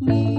me.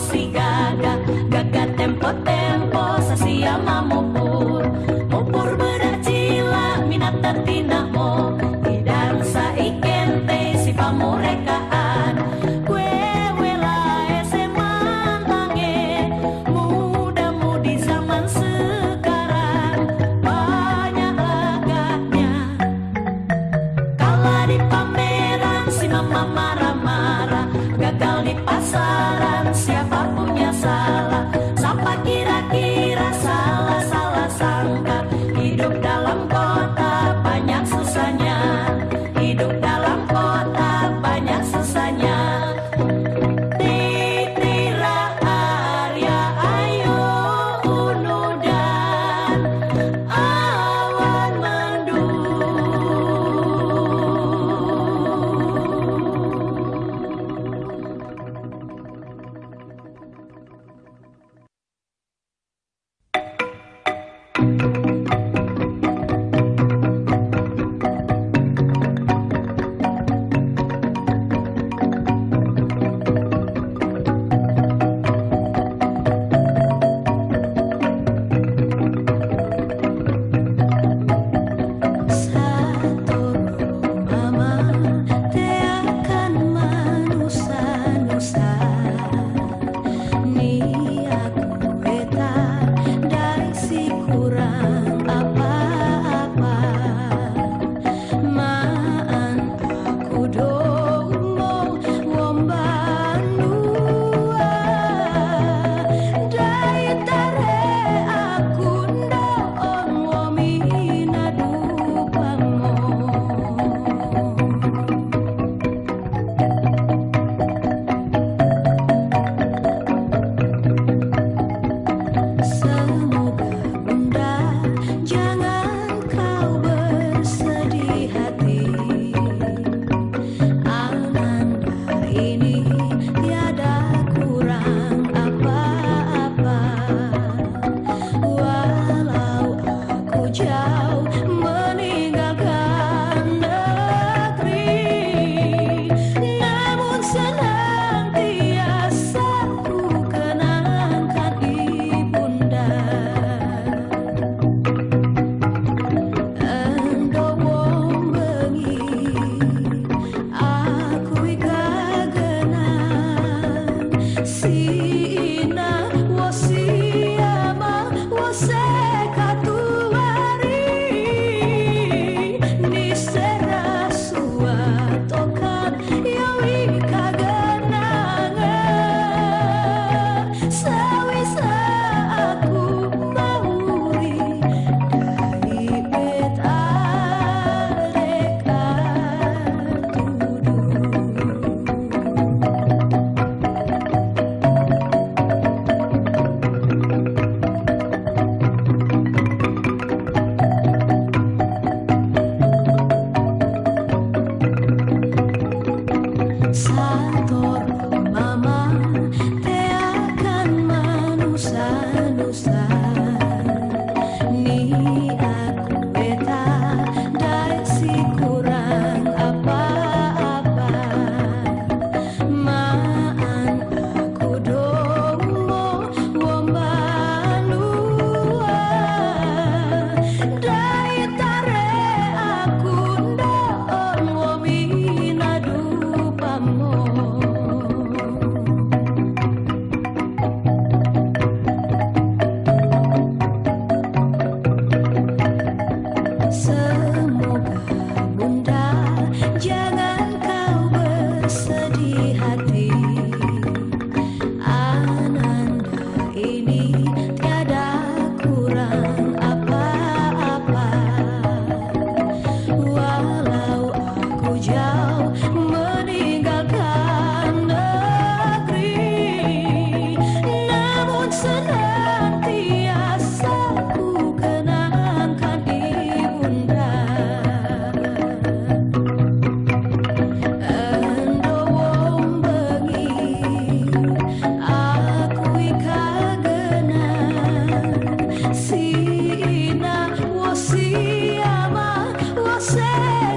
si gaga. Thank Yeah.